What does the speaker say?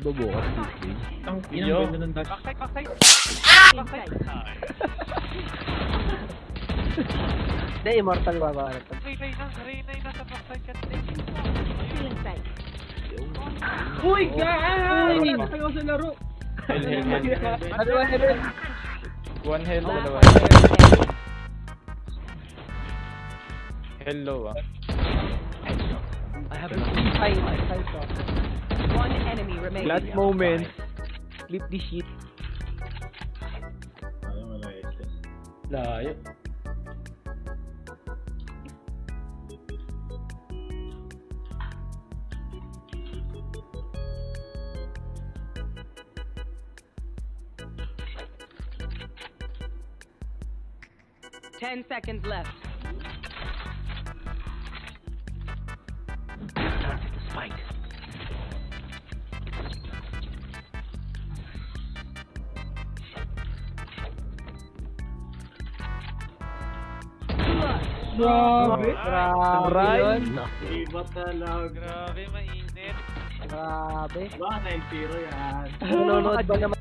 Bubukas this game. Ang inang ganda ng dash. Backside, backside. Backside. Hindi, immortal ba ba? Ray, Ray, na, Ray, nasa backside ka din. Uy, guys! Tayo sa laro. Hell, hell, hell, hell. Ano ba, Helen? One hell, dalawa. Hello, ah. I have a ay, ay, ko. One enemy remaining. Last moment. Flip this shit. Layo. Ten seconds left. The spike. Grabe. Grabe yun. Iba talaga. Grabe, mainit. Grabe. Ba, 9-0 yan. Nanonood ba naman